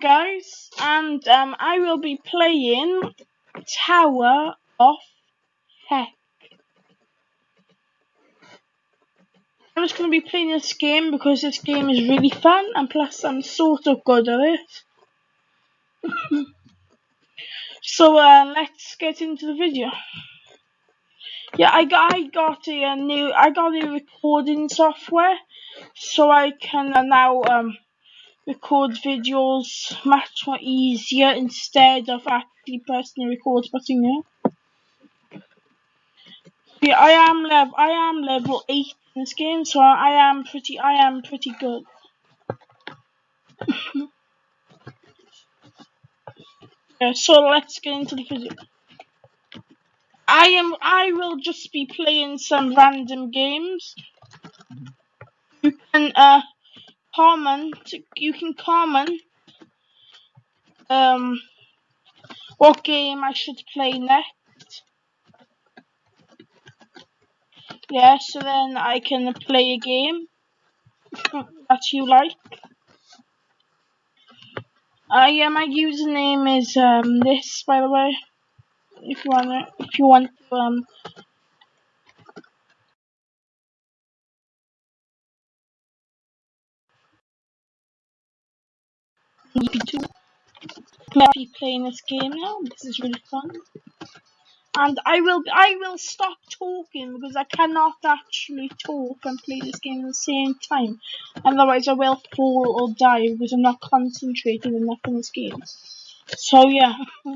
guys, and um, I will be playing Tower of Heck. I'm just going to be playing this game because this game is really fun and plus I'm sort of good at it. so uh, let's get into the video. Yeah, I got, I got a, new I got a recording software so I can uh, now um record videos much more easier instead of actually pressing the record button here. Yeah, I am level I am level eight in this game, so I am pretty I am pretty good. yeah, so let's get into the video. I am I will just be playing some random games. You can uh comment you can comment um what game I should play next. Yeah, so then I can play a game that you like. Uh, yeah, my username is um this by the way. If you wanna if you want to um EP2. be playing this game now. This is really fun. And I will I will stop talking because I cannot actually talk and play this game at the same time. Otherwise I will fall or die because I'm not concentrating enough in this game. So yeah.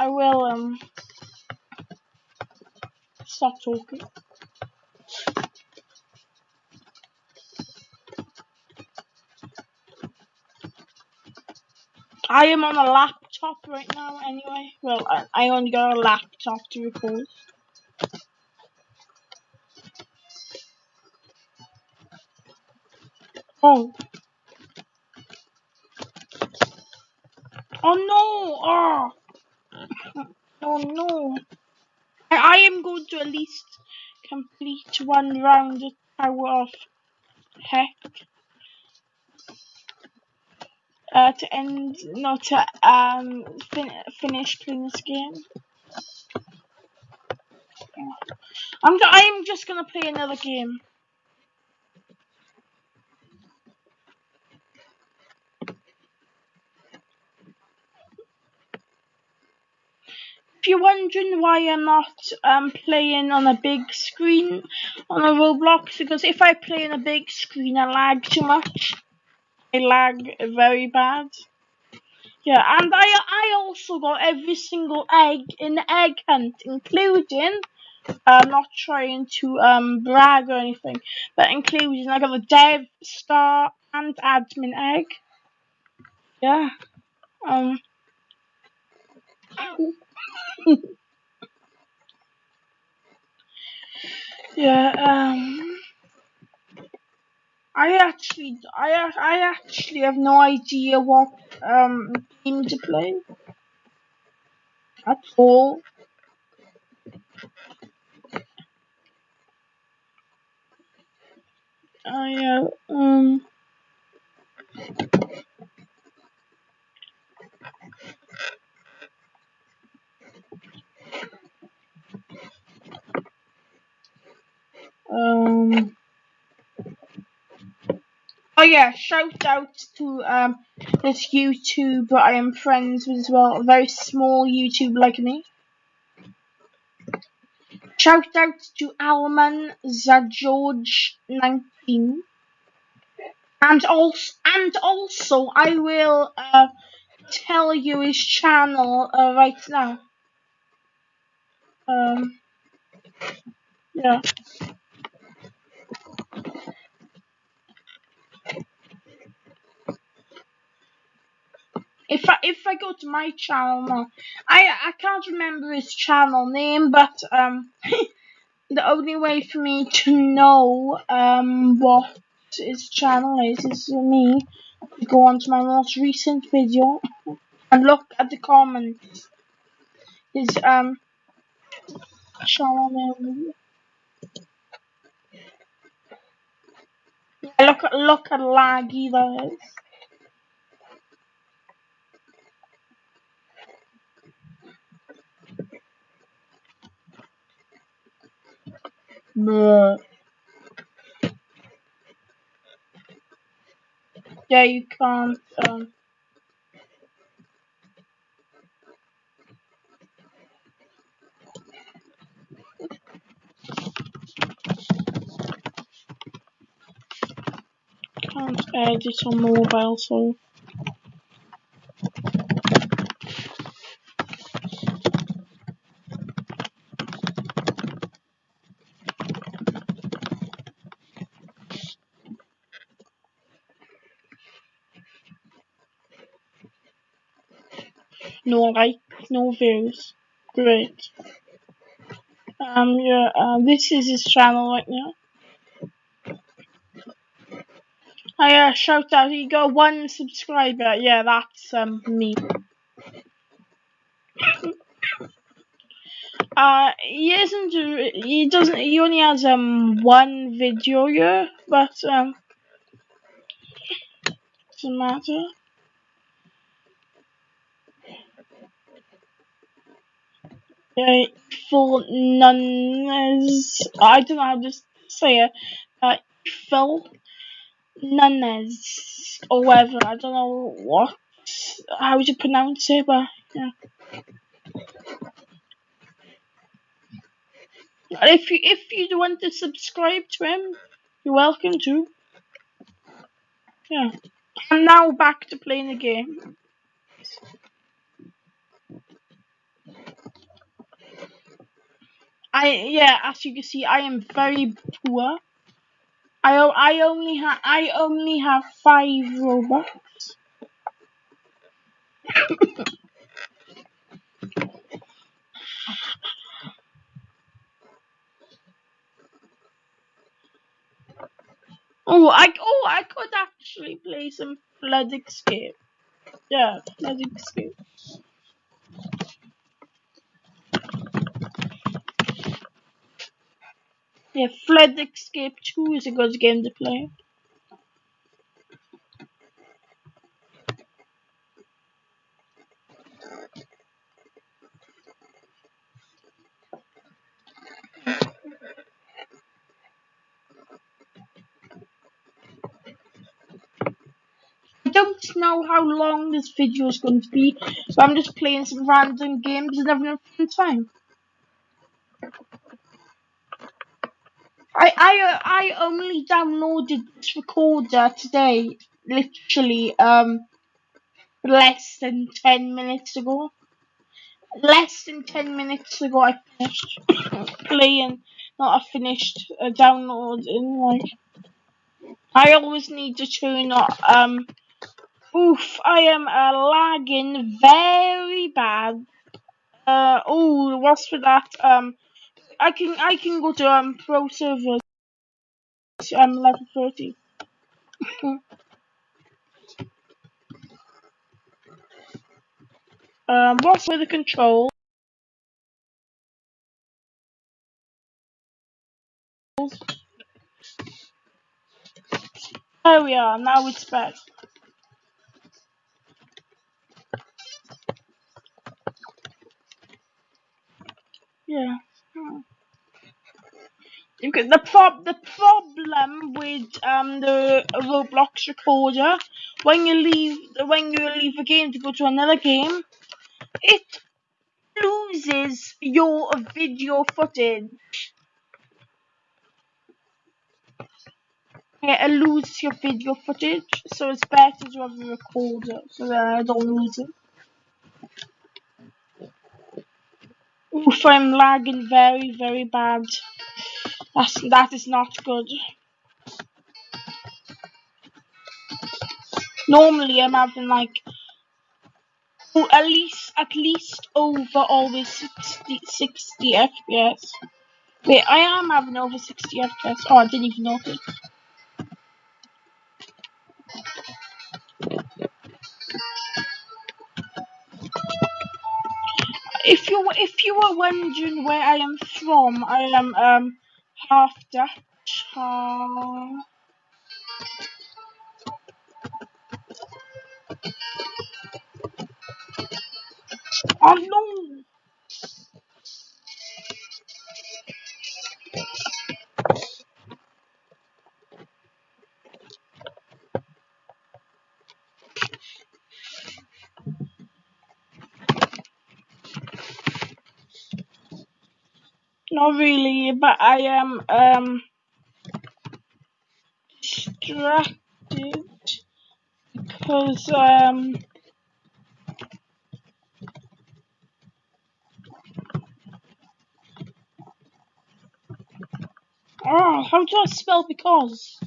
I will um stop talking. I am on a laptop right now anyway. Well, I, only got a laptop to record. Oh. Oh no! Oh, oh no! I, I am going to at least complete one round of Tower of Heck uh, to end, not to um, fin finish playing this game. I'm, I'm just gonna play another game. If you're wondering why I'm not um, playing on a big screen on a Roblox, because if I play on a big screen I lag too much. Lag very bad. Yeah, and I I also got every single egg in the egg hunt, including I'm not trying to um brag or anything, but including I got the dev star and admin egg. Yeah. Um Yeah, um I actually, I, I actually have no idea what um game to play at all. I uh, um. Um. Oh yeah, shout out to um this YouTuber I am friends with as well, a very small YouTube like me. Shout out to Alman Zageorge19. And also, and also, I will uh, tell you his channel uh, right now. Um, yeah. If I if I go to my channel now, I I can't remember his channel name, but um, the only way for me to know um what his channel is is for me to go on to my most recent video and look at the comments. His um channel name. Look at look at laggy that is. Yeah, you can't. Um, can't edit on mobile, so. No likes, no views. Great. Um, yeah, uh, this is his channel right now. I uh, shout out, he got one subscriber. Yeah, that's um me. uh, he isn't. He doesn't. He only has um one video here, but um, doesn't matter. For nuns, I don't know how to say it. Uh, Phil Nunes or whatever. I don't know what how would you pronounce it, but yeah. If you if you want to subscribe to him, you're welcome to. Yeah. I'm now back to playing the game. I yeah, as you can see, I am very poor. I I only have I only have five robux. oh, I oh I could actually play some Flood Escape. Yeah, Flood Escape. Yeah, Flood Escape 2 is a good game to play. I don't know how long this video is going to be, so I'm just playing some random games and having a fun time. I I only downloaded this recorder today, literally um less than ten minutes ago. Less than ten minutes ago, I finished playing. Not I finished uh, downloading. Like I always need to turn up. Um, oof, I am uh, lagging very bad. Uh, oh, what's for that? Um, I can I can go to um pro I'm level thirty. um, what's with the control? There we are. Now it's back. Yeah. Hmm. Okay, the prob the problem with um the Roblox recorder when you leave when you leave a game to go to another game, it loses your video footage. Yeah, it loses your video footage, so it's better to have a recorder so that I don't lose it. Oof, I'm lagging very, very bad. That's, that is not good. Normally I'm having like oh, at least at least over always 60, 60 FPS. Wait, I am having over 60 FPS. Oh, I didn't even notice. If you if you were wondering where I am from, I am um half Dutch, half Oh no! Not really, but I am um distracted because um oh how do I spell because?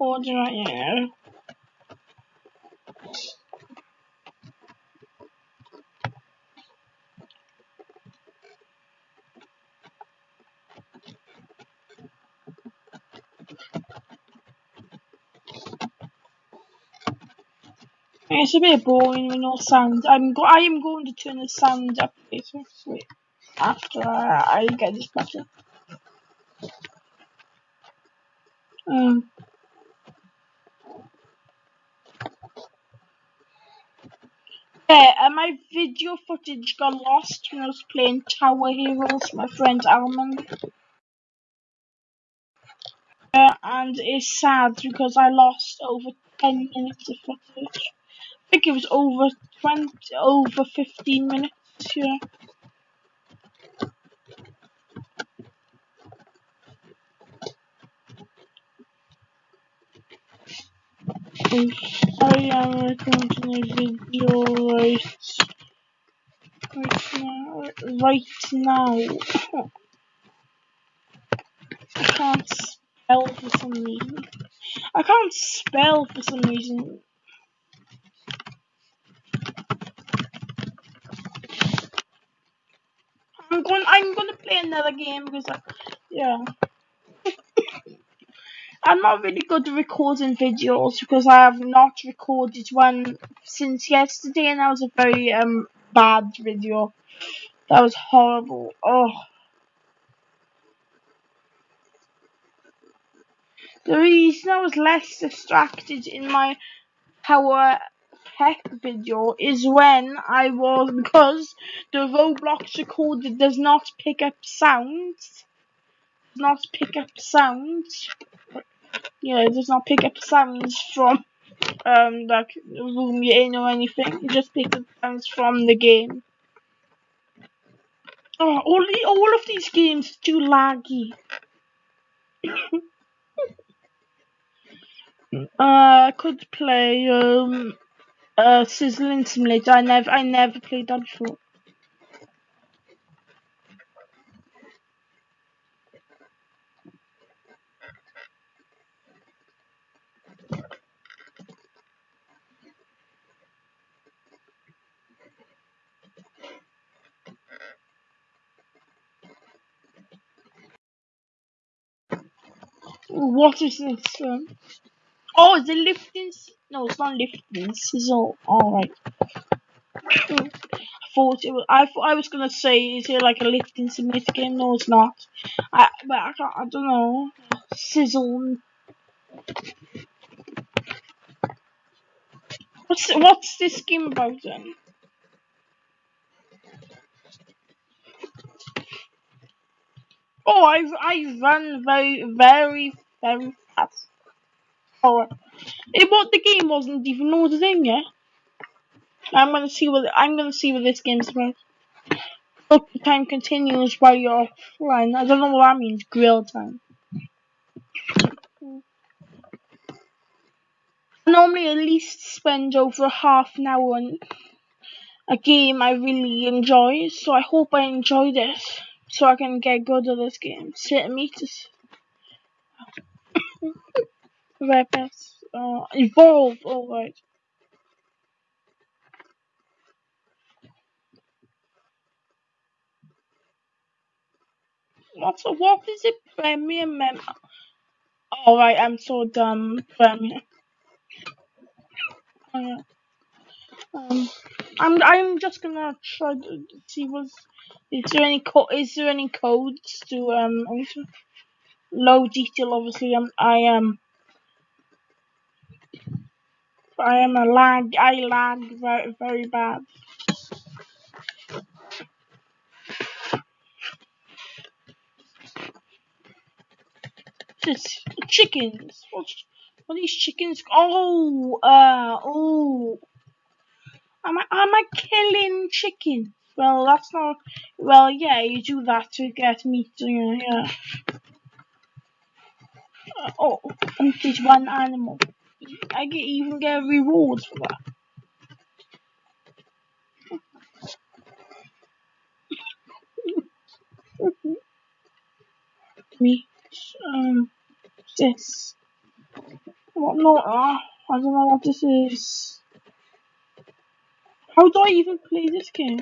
Recording right now. It's a bit boring with no sound. I'm go I am going to turn the sound up after I, I get this better. Um. Yeah, my video footage got lost when I was playing Tower Heroes with my friend Alman. Uh, and it's sad because I lost over 10 minutes of footage. I think it was over 20, over 15 minutes, yeah. I am recording a video right, right now, right now. I can't spell for some reason. I can't spell for some reason. I'm going. I'm going to play another game because, I, yeah. I'm not really good at recording videos because I have not recorded one since yesterday, and that was a very um bad video. That was horrible. Oh. The reason I was less distracted in my Power Peck video is when I was because the Roblox recorder does not pick up sounds. Does not pick up sounds. Yeah, it does not pick up sounds from um like the room you're in or anything. It just picks up sounds from the game. Oh, all the, all of these games are too laggy. uh, I could play um uh Sizzling Simulator. I never I never played that before. What is this? Um, oh, is it lifting? No, it's not lifting. Sizzle. Alright. I thought it was. I thought I was gonna say, is it like a lifting simulator game? No, it's not. I but I can't. I don't know. Sizzle. What's what's this game about then? Oh, I I run very very Ehm, very fast. Oh, it what the game wasn't even loaded in yet. I'm gonna see what I'm gonna see what this game's about. Look, the time continues while you're offline. I don't know what that means. Grill time. I normally at least spend over a half an hour on a game I really enjoy, so I hope I enjoy this so I can get good at this game. Centimeters. Red pass. Uh, evolve. Alright. What's what is it? Premium member. All right, I'm so dumb. Premium. Uh, um, I'm I'm just gonna try to see what's is there any co is there any codes to um low detail obviously I'm I am I am a lag I lag very very bad. Just chickens. What are these chickens? Oh uh oh Am I am I killing chickens? Well that's not well yeah you do that to get meat yeah, yeah. Oh complete one animal. I get even get rewards for that. Me, um, this. What? No, uh, I don't know what this is. How do I even play this game?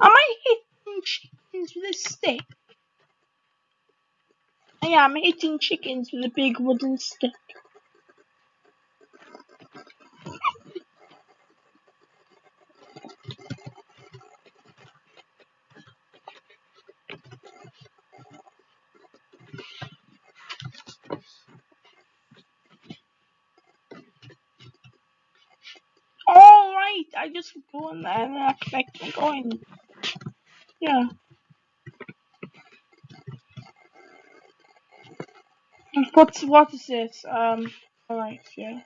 Am I hitting chickens with a stick? I'm hitting chickens with a big wooden stick. I just go in there and I collect my coin. Yeah. What's what is this? Um alright, yeah.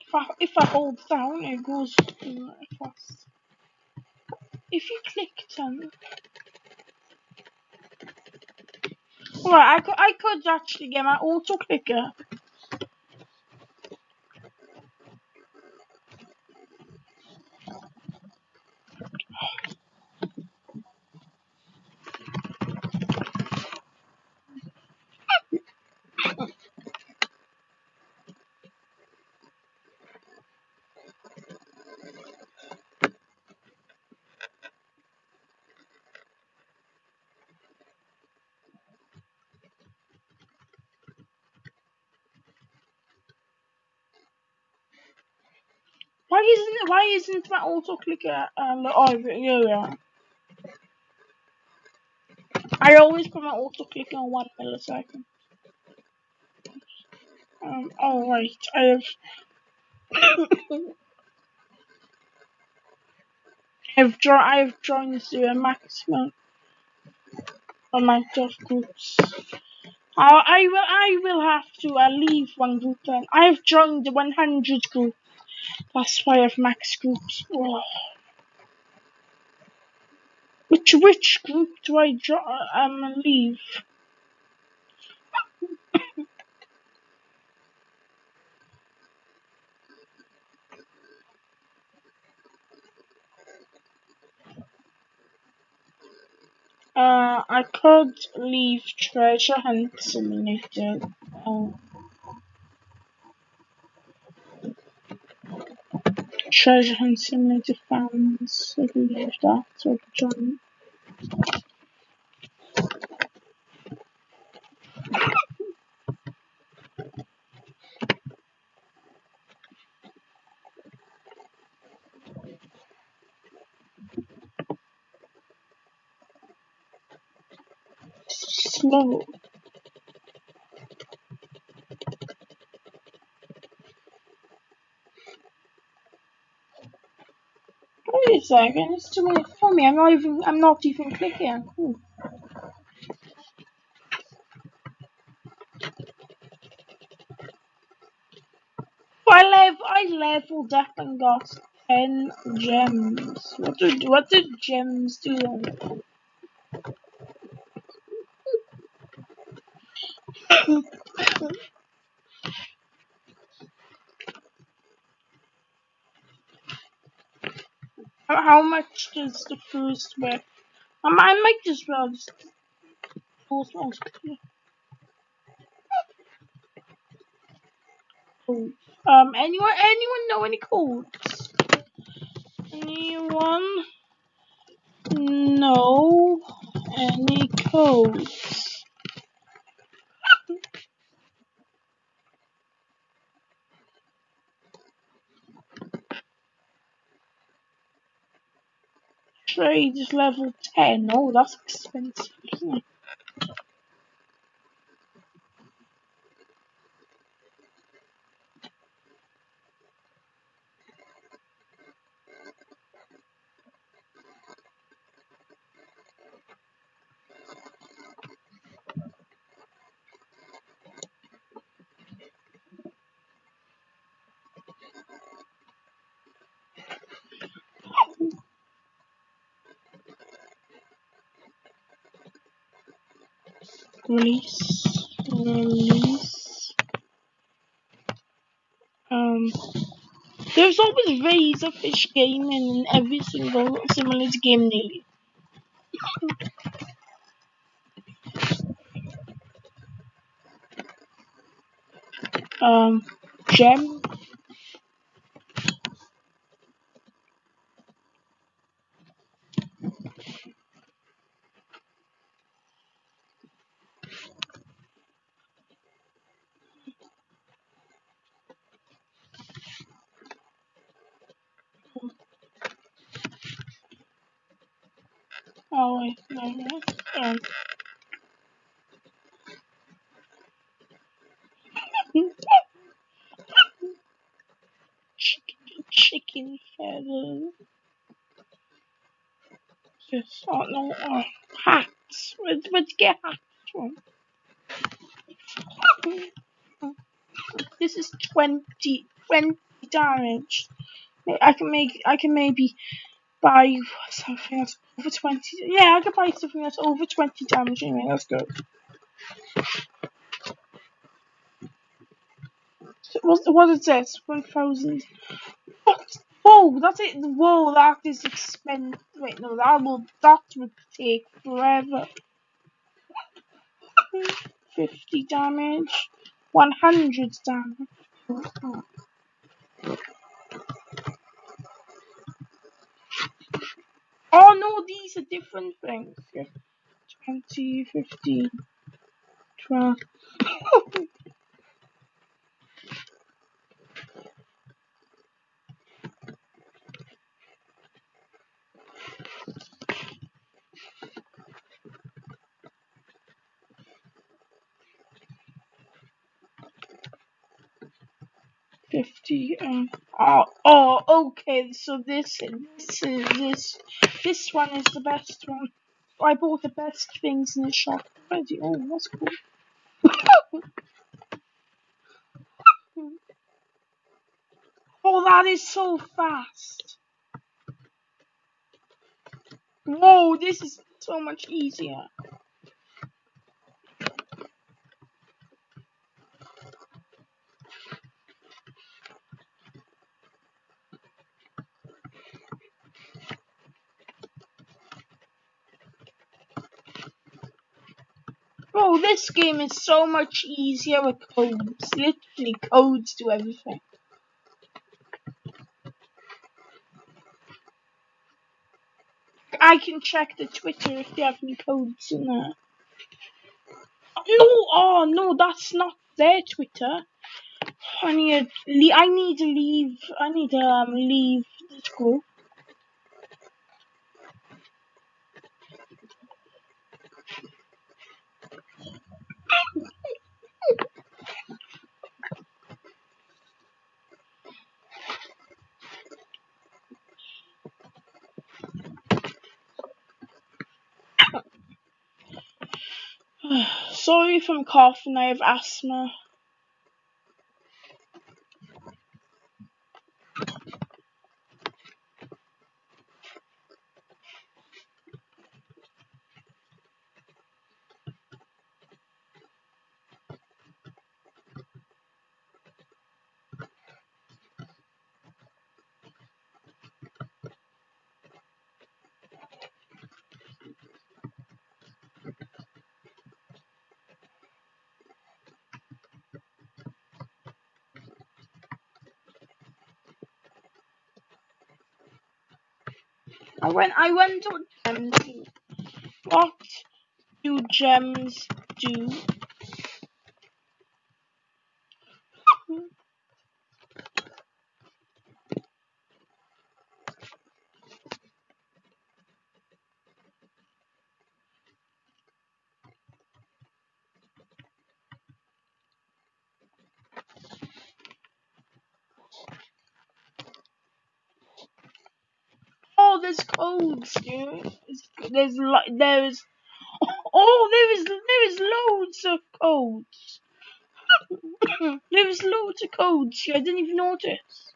If I, if I hold down it goes fast. If you click down Alright, I could I could actually get my auto clicker. Why isn't it, why isn't my auto clicker um oh yeah. I always put my auto clicker on one millisecond. Um alright, I have I've jo I've joined the maximum amount of groups. I, I will I will have to uh, leave one group then. I have joined the 100 group. That's why I have max groups. Oh. Which which group do I jo um leave? Uh, I could leave Treasure Hunt Simulator. Uh, Treasure Hunt Simulator fans. Can leave that so I can join. Slow. Wait a second, it's too late for me. I'm not even I'm not even clicking. Ooh. I lev I leveled up and got ten gems. What did what did gems do How much does the first worth? I might just well just force one. Um, anyone, anyone know any codes? Anyone know any codes? Is level 10. Oh, that's expensive, isn't it? Release release um there's always Razorfish gaming in every single simulator game nearly um gem Oh wait, no, no. Um, chicken, chicken feather. Yes, oh no, oh, get hats? This is 20, 20 damage. I can make, I can maybe buy something that's over 20. Yeah, I can buy something that's over 20 damage anyway. Let's go. So what, what is this? 1000. What? Whoa, that's it. Whoa, that is expensive. Wait, no, that will, that would take forever. 50 damage. 100 damage. Oh no, these are different things. 20, 15, 12. Fifty. Um. Oh. Oh. Okay. So this. This is this. This one is the best one. I bought the best things in the shop already. Oh, that's cool. oh, that is so fast. Whoa, this is so much easier. Oh, this game is so much easier with codes. Literally, codes do everything. I can check the Twitter if they have any codes in there. No, oh no, that's not their Twitter. I need to, I need to leave. I need to um, leave the school. If I'm coughing, I have asthma. I went I went on gems. What do gems do? Oh, there's codes, dude. There's like there's oh there is there is loads of codes. there is loads of codes. I didn't even notice.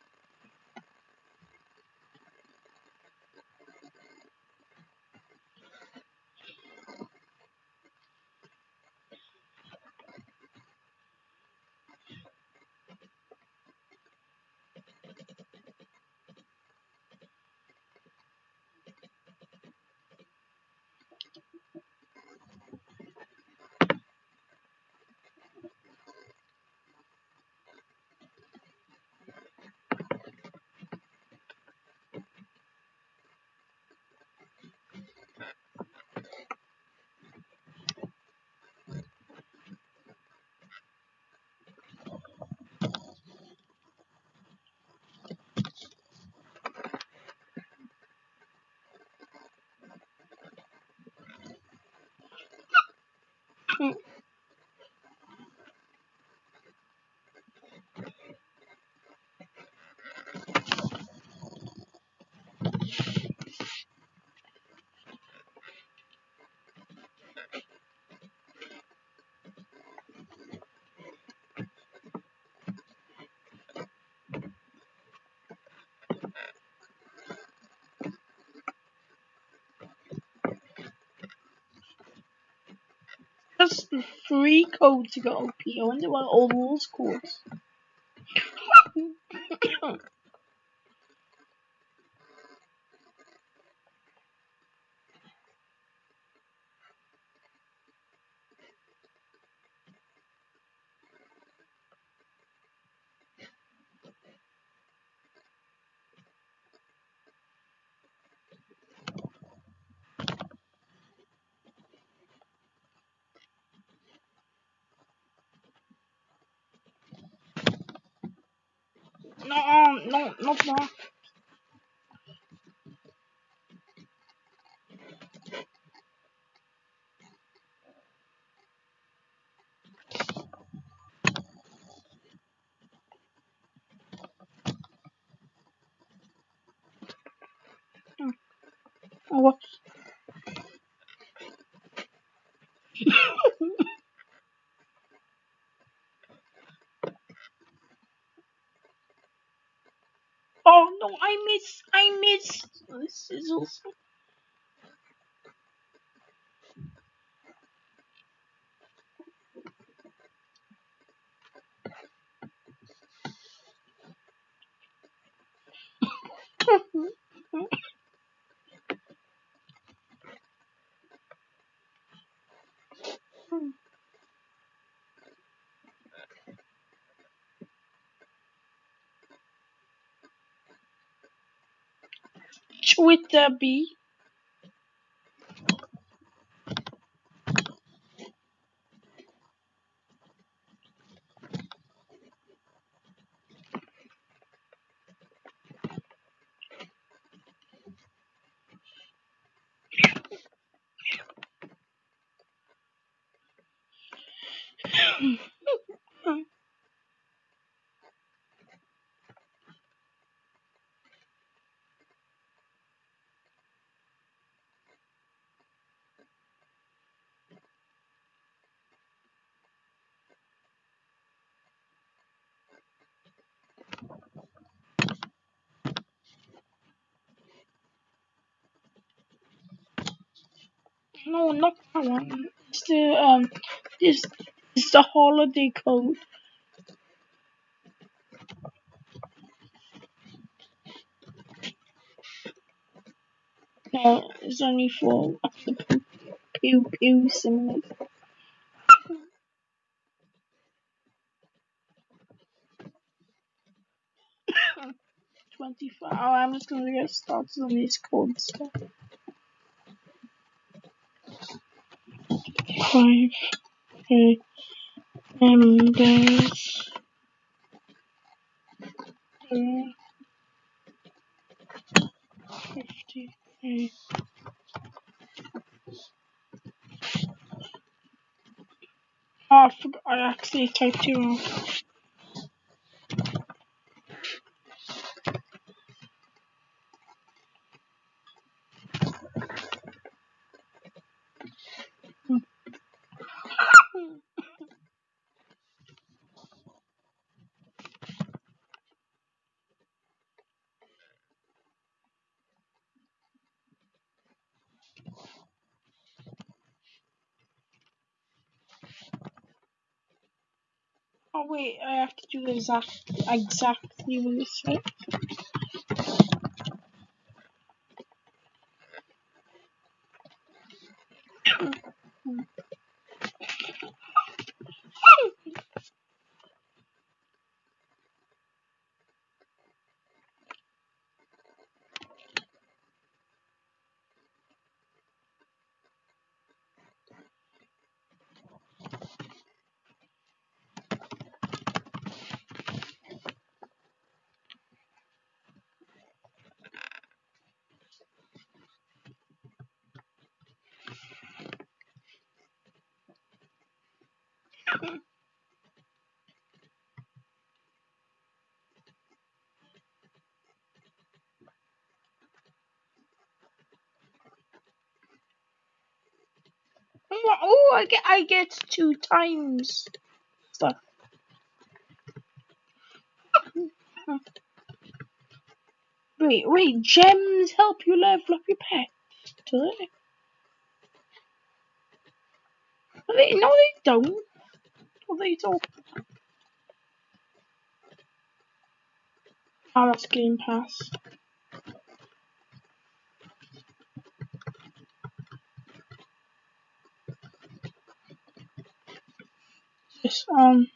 Just free code to get OP. I wonder what all those codes. No, no, not that. Oh, what? oh no, I miss, I miss. This is also. Twitter B. No, not that one. It's the um, this is the holiday code. No, it's only for the pew pew simulator. 25. Oh, I'm just gonna get started on these codes Five, members. Oh, I forgot. I actually typed you wrong. Wait, I have to do exact exactly what it said. What? Oh, I get I get two times stuff. Wait, wait, gems help you level up your pet, do they? they no, they don't. What they don't. Oh, that's Game Pass. Yes, um.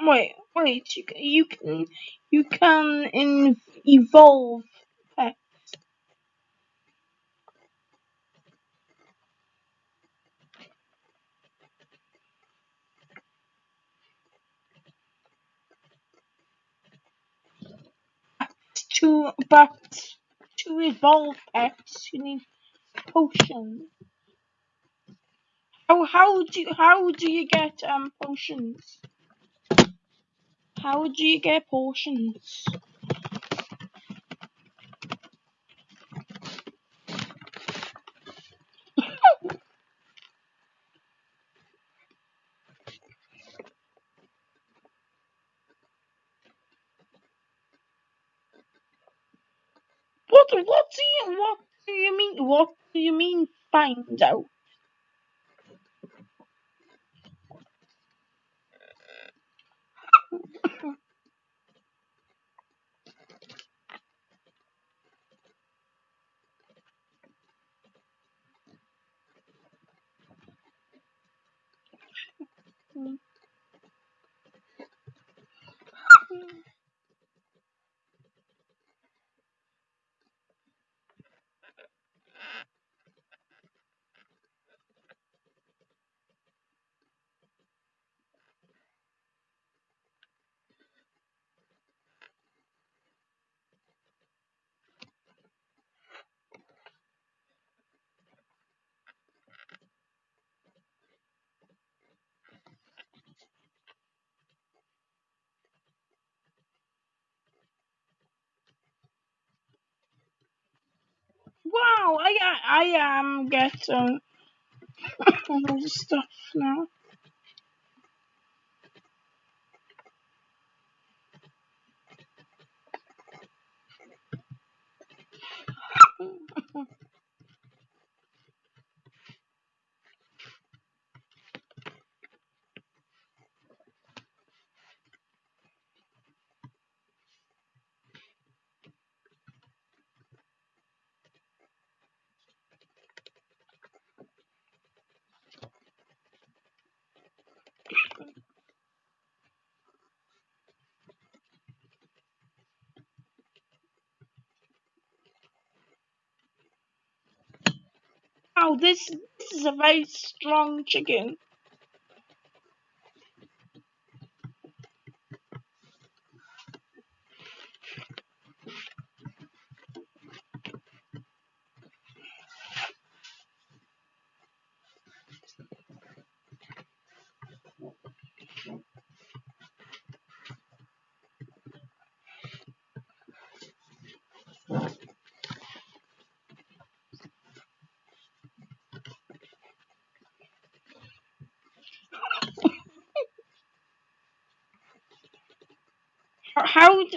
Wait, wait. You can, you can, you can in, evolve pets. To but to evolve pets, you need potions. How how do you, how do you get um potions? How do you get potions? What what do you what do you mean what do you mean find out? Wow, I I am um, getting um, all the stuff now. This, this is a very strong chicken.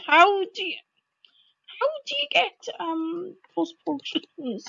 How do you how do you get um possible chickens?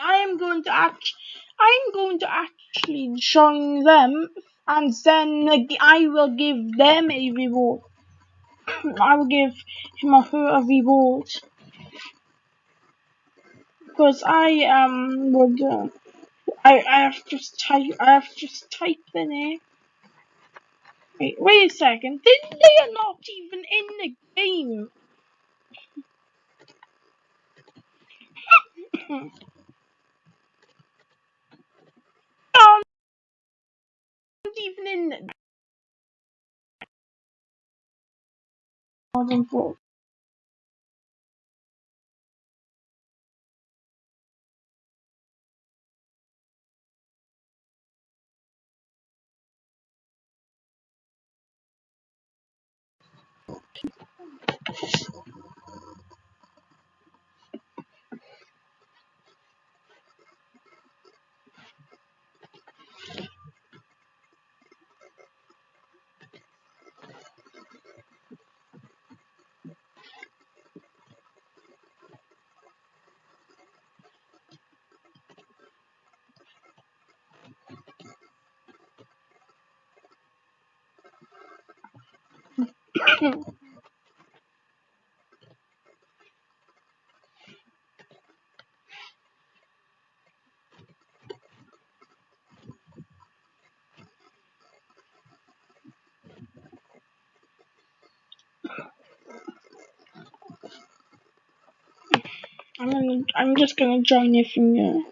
I am going to act. I'm going to actually join them, and then I will give them a reward. I will give him a reward because I um would. Uh, I I have just type. I have just typed the name. Wait, wait a second. They, they are not even in the game. um, not even in Modern. I'm gonna, I'm just gonna join you from here.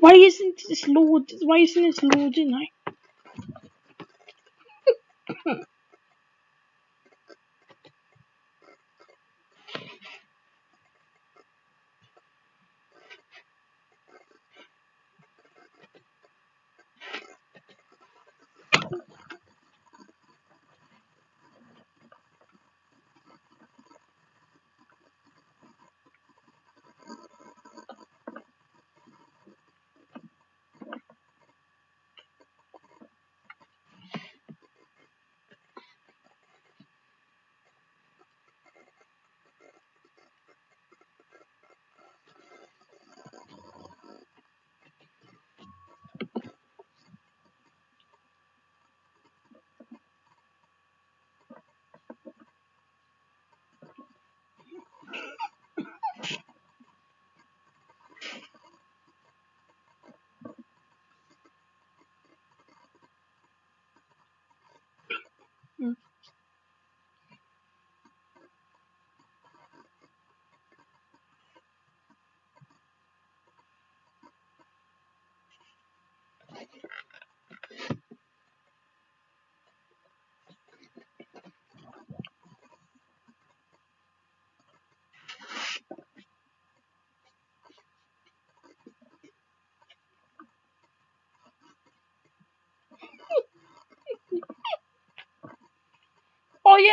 Why isn't this load? Why isn't this loading? I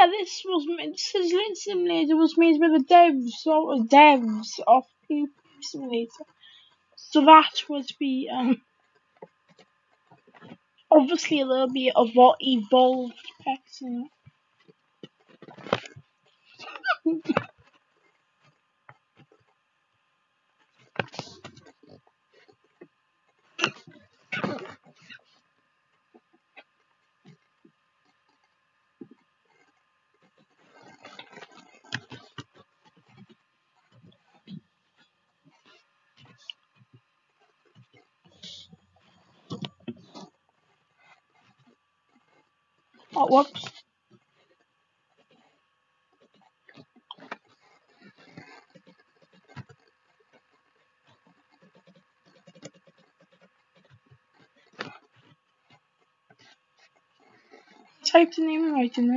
yeah, this was Lint Simulator was made by the devs or devs of PvP Simulator. So that would be um obviously a little bit of what evolved pets in it. oh whoops. Typed the name right in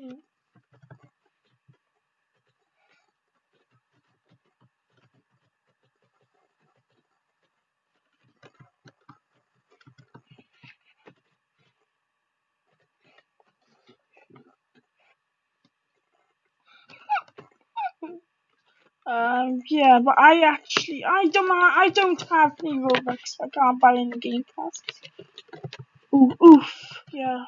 yeah. Um, yeah, but I actually, I don't, I don't have any Robux. I can't buy any Game Pass. Ooh, oof, yeah.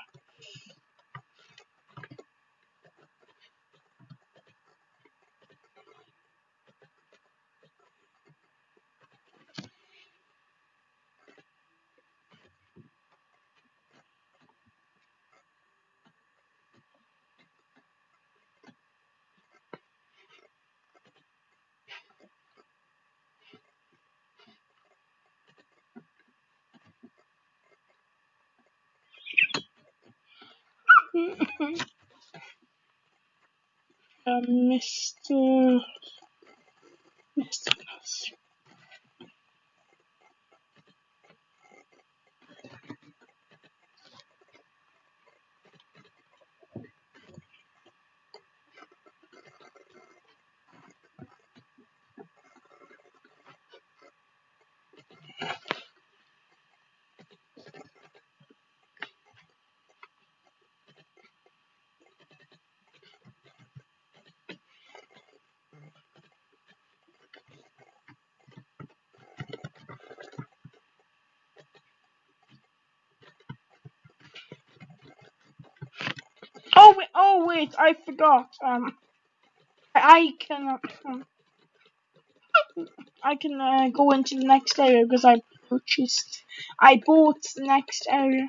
um, Mr. Mr. Oh wait, I forgot. Um, I can, um, I can uh, go into the next area because I purchased, I bought the next area.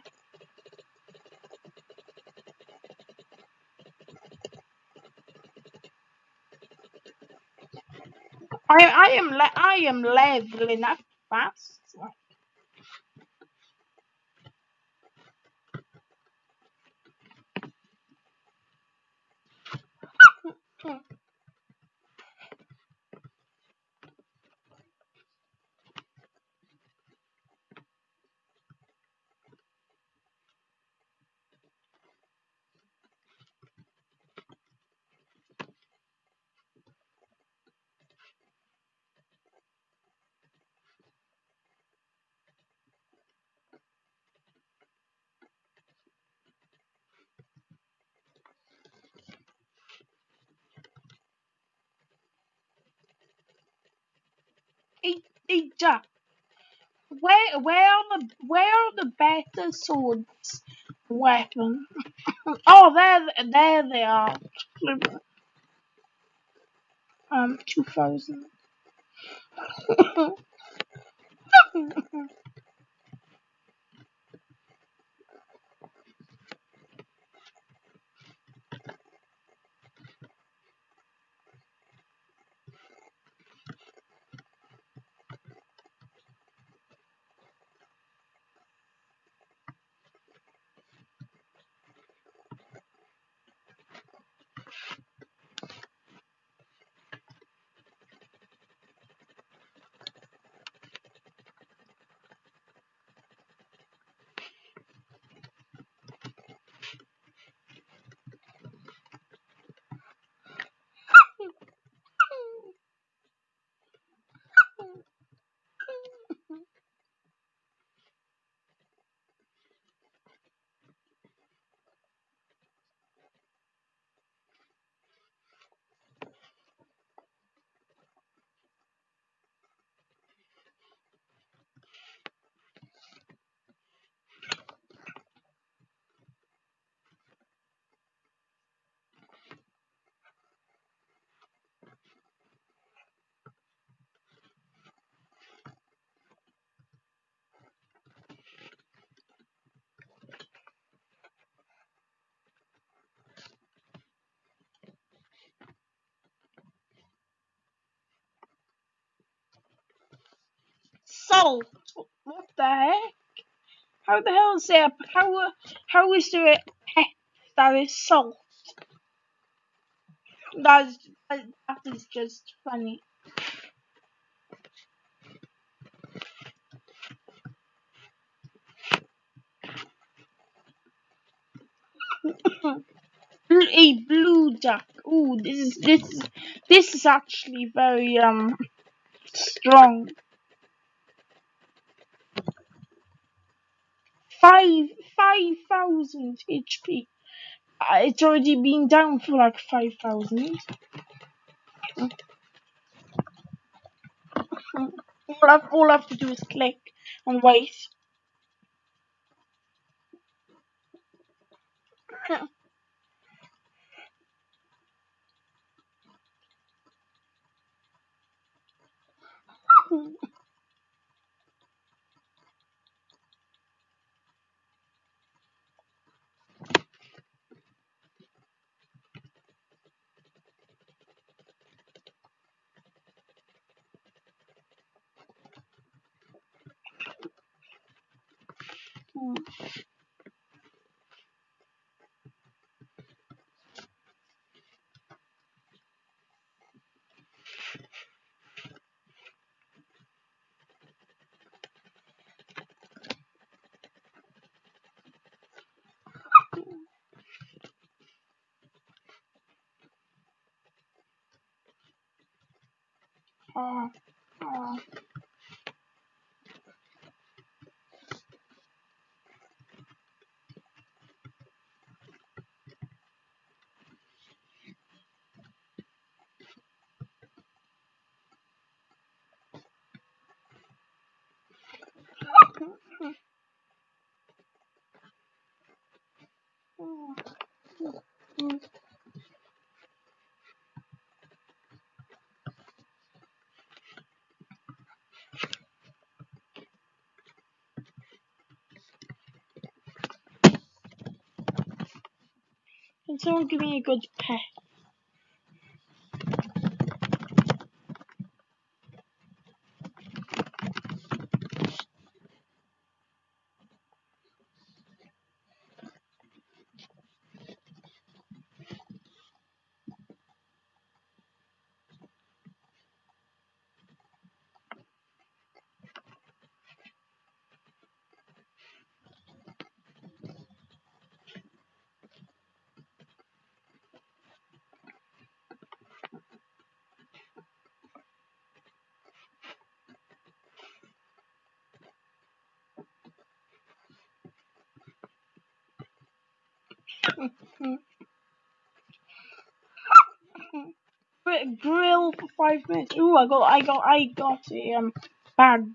I, I am, I am leveling up fast. Jack. Where, where are the, where are the better swords? Weapon. oh, there, there they are. Um, two thousand. salt. What the heck? How the hell is there? How how is there pet that is salt? That's that is just funny. a blue duck. Ooh, this is this is this is actually very um strong. Five five thousand HP. Uh, it's already been down for like five thousand. All I, all I have to do is click and wait. Oh, oh. Can someone give me a good pet? grill for five minutes. Ooh, I got, I got, I got a um bag.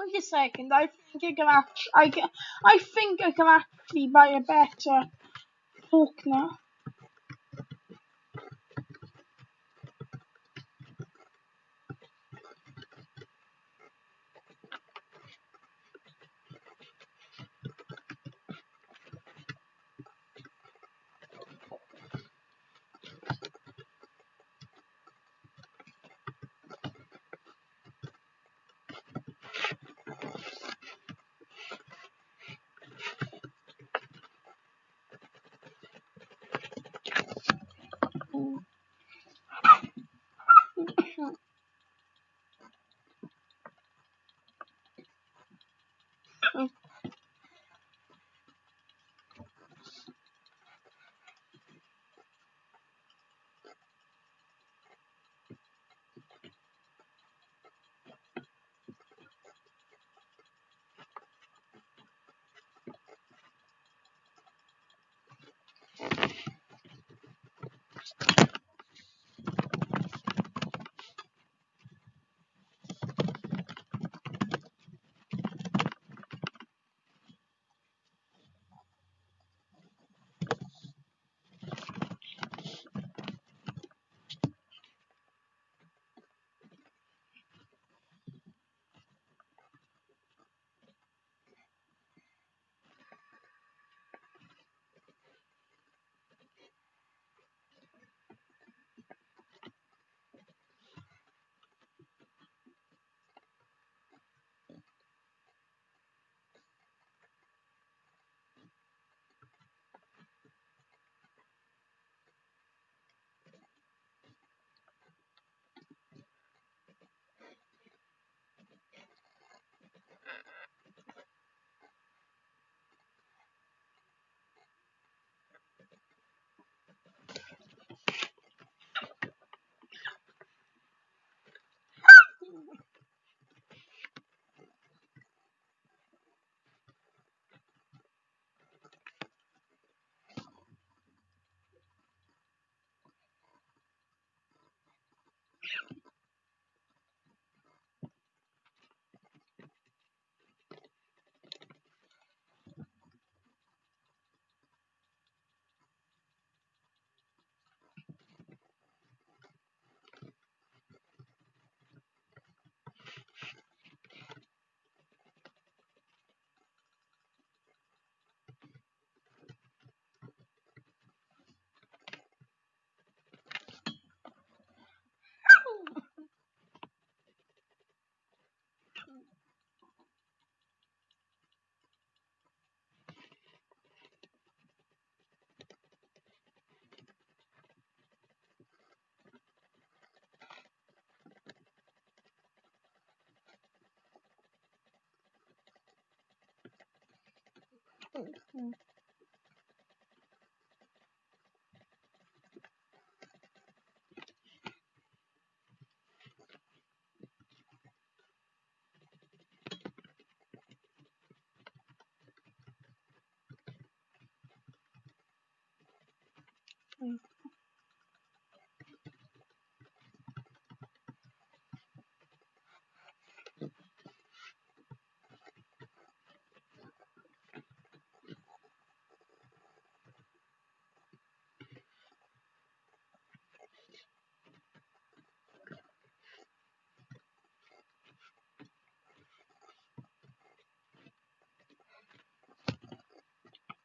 Wait a second. I think I can actually, I can, I think I can actually buy a better fork now.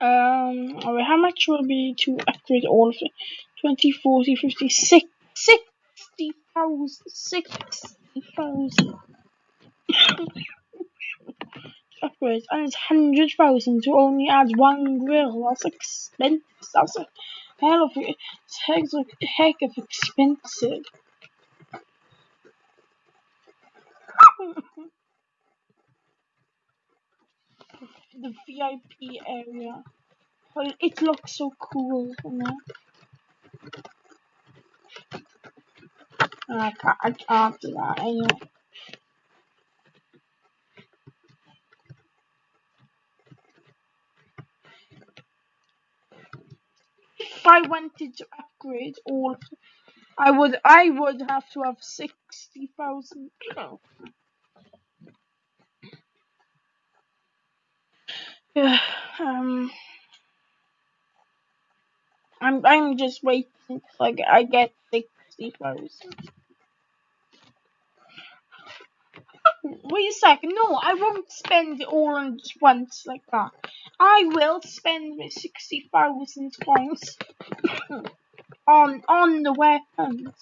Um, alright, how much will be to upgrade all of it? 20, 40, 50, 60, 60,000, 60,000 upgrades, and it's 100,000 to only add one grill, that's expensive, that's a hell of a, heck of expensive. the VIP area. But it looks so cool from there. I can't, I can't do that anyway. If I wanted to upgrade all, I would, I would have to have sixty thousand. Yeah, um, I'm I'm just waiting until I get, I get sixty thousand. Wait a second, no, I won't spend it all on just once like that. I will spend my sixty thousand coins on on the weapons.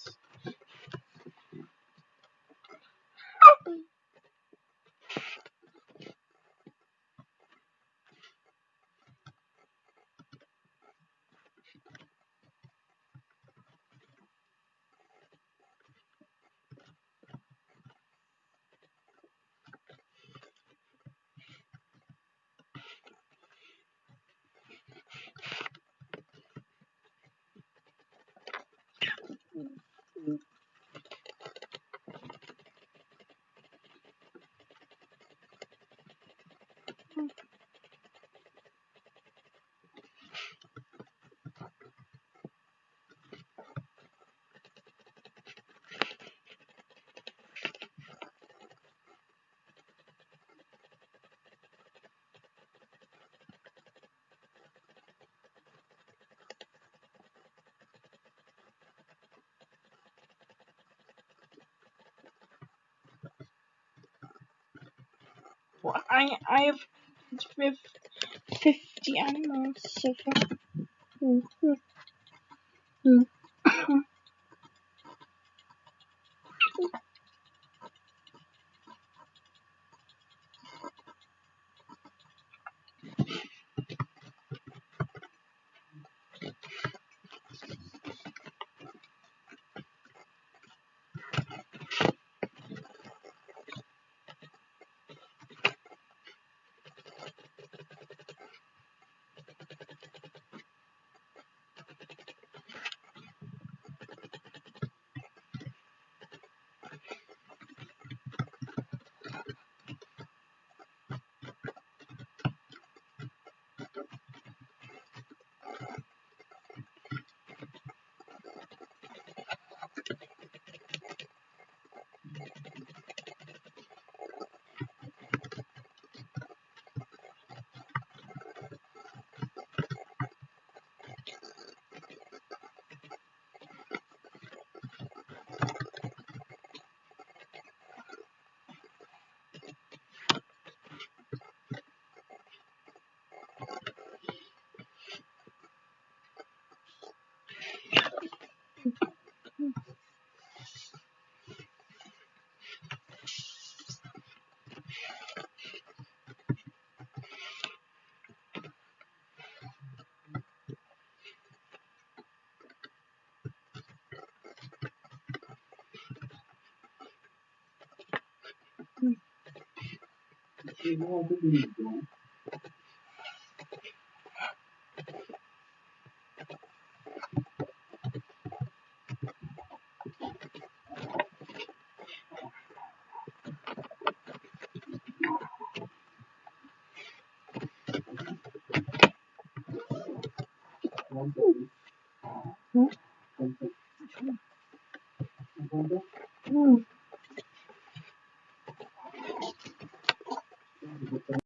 Well, I have with fifty animals so far. Hmm, hmm, hmm. igual ao